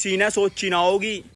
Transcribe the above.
सीना सोची ना होगी।